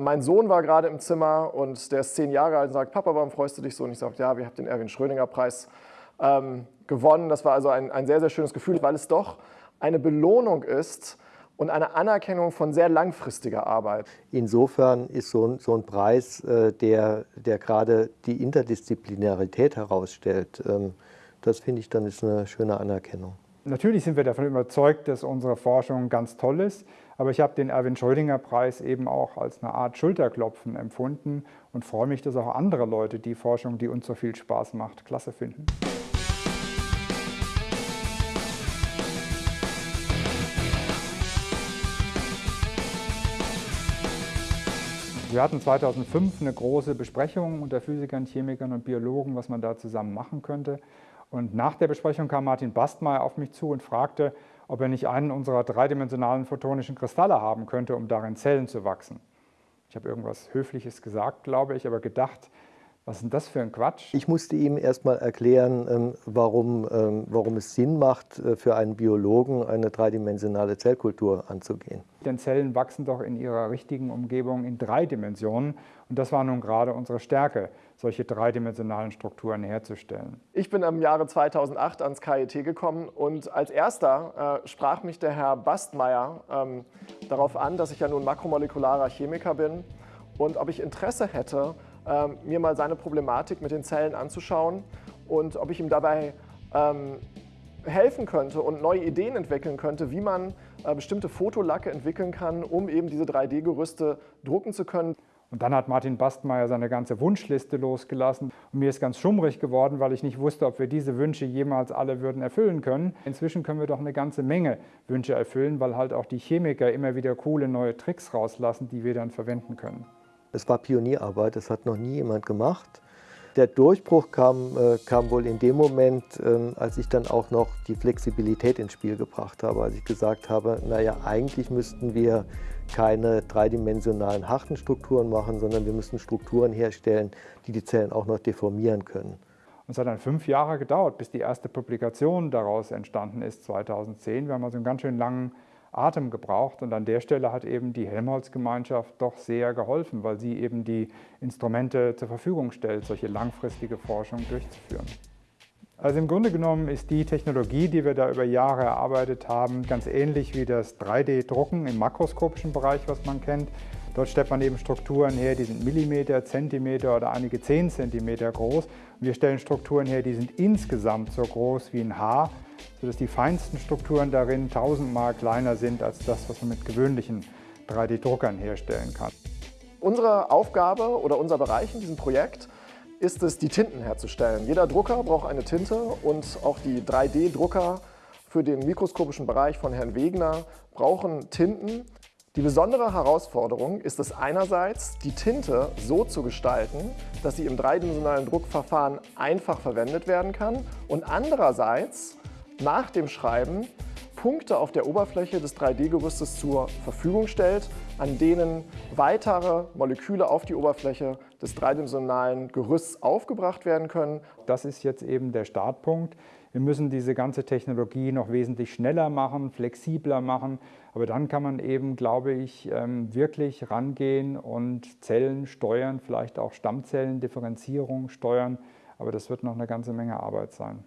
Mein Sohn war gerade im Zimmer und der ist zehn Jahre alt und sagt, Papa, warum freust du dich so? Und ich sage, ja, wir haben den Erwin Schrödinger Preis ähm, gewonnen. Das war also ein, ein sehr, sehr schönes Gefühl, weil es doch eine Belohnung ist, und eine Anerkennung von sehr langfristiger Arbeit. Insofern ist so ein, so ein Preis, äh, der, der gerade die Interdisziplinarität herausstellt, ähm, das finde ich dann ist eine schöne Anerkennung. Natürlich sind wir davon überzeugt, dass unsere Forschung ganz toll ist, aber ich habe den Erwin Schrödinger Preis eben auch als eine Art Schulterklopfen empfunden und freue mich, dass auch andere Leute die Forschung, die uns so viel Spaß macht, klasse finden. Wir hatten 2005 eine große Besprechung unter Physikern, Chemikern und Biologen, was man da zusammen machen könnte. Und nach der Besprechung kam Martin Bastmeier auf mich zu und fragte, ob er nicht einen unserer dreidimensionalen photonischen Kristalle haben könnte, um darin Zellen zu wachsen. Ich habe irgendwas Höfliches gesagt, glaube ich, aber gedacht, was ist denn das für ein Quatsch? Ich musste ihm erstmal erklären, ähm, warum, ähm, warum es Sinn macht, äh, für einen Biologen eine dreidimensionale Zellkultur anzugehen. Denn Zellen wachsen doch in ihrer richtigen Umgebung in drei Dimensionen. Und das war nun gerade unsere Stärke, solche dreidimensionalen Strukturen herzustellen. Ich bin im Jahre 2008 ans KIT gekommen und als erster äh, sprach mich der Herr Bastmeier ähm, darauf an, dass ich ja nun makromolekularer Chemiker bin und ob ich Interesse hätte, ähm, mir mal seine Problematik mit den Zellen anzuschauen und ob ich ihm dabei ähm, helfen könnte und neue Ideen entwickeln könnte, wie man äh, bestimmte Fotolacke entwickeln kann, um eben diese 3D-Gerüste drucken zu können. Und dann hat Martin Bastmeier seine ganze Wunschliste losgelassen. Und mir ist ganz schummrig geworden, weil ich nicht wusste, ob wir diese Wünsche jemals alle würden erfüllen können. Inzwischen können wir doch eine ganze Menge Wünsche erfüllen, weil halt auch die Chemiker immer wieder coole neue Tricks rauslassen, die wir dann verwenden können. Es war Pionierarbeit, das hat noch nie jemand gemacht. Der Durchbruch kam, äh, kam wohl in dem Moment, äh, als ich dann auch noch die Flexibilität ins Spiel gebracht habe. Als ich gesagt habe, naja, eigentlich müssten wir keine dreidimensionalen harten Strukturen machen, sondern wir müssen Strukturen herstellen, die die Zellen auch noch deformieren können. Und es hat dann fünf Jahre gedauert, bis die erste Publikation daraus entstanden ist, 2010. Wir haben also einen ganz schön langen Atem gebraucht. Und an der Stelle hat eben die Helmholtz-Gemeinschaft doch sehr geholfen, weil sie eben die Instrumente zur Verfügung stellt, solche langfristige Forschung durchzuführen. Also im Grunde genommen ist die Technologie, die wir da über Jahre erarbeitet haben, ganz ähnlich wie das 3D-Drucken im makroskopischen Bereich, was man kennt. Dort stellt man eben Strukturen her, die sind Millimeter, Zentimeter oder einige 10 Zentimeter groß. Wir stellen Strukturen her, die sind insgesamt so groß wie ein Haar sodass die feinsten Strukturen darin tausendmal kleiner sind als das, was man mit gewöhnlichen 3D-Druckern herstellen kann. Unsere Aufgabe oder unser Bereich in diesem Projekt ist es, die Tinten herzustellen. Jeder Drucker braucht eine Tinte und auch die 3D-Drucker für den mikroskopischen Bereich von Herrn Wegner brauchen Tinten. Die besondere Herausforderung ist es einerseits, die Tinte so zu gestalten, dass sie im dreidimensionalen Druckverfahren einfach verwendet werden kann und andererseits nach dem Schreiben Punkte auf der Oberfläche des 3D-Gerüstes zur Verfügung stellt, an denen weitere Moleküle auf die Oberfläche des dreidimensionalen Gerüsts aufgebracht werden können. Das ist jetzt eben der Startpunkt. Wir müssen diese ganze Technologie noch wesentlich schneller machen, flexibler machen, aber dann kann man eben, glaube ich, ähm, wirklich rangehen und Zellen steuern, vielleicht auch Stammzellendifferenzierung steuern, aber das wird noch eine ganze Menge Arbeit sein.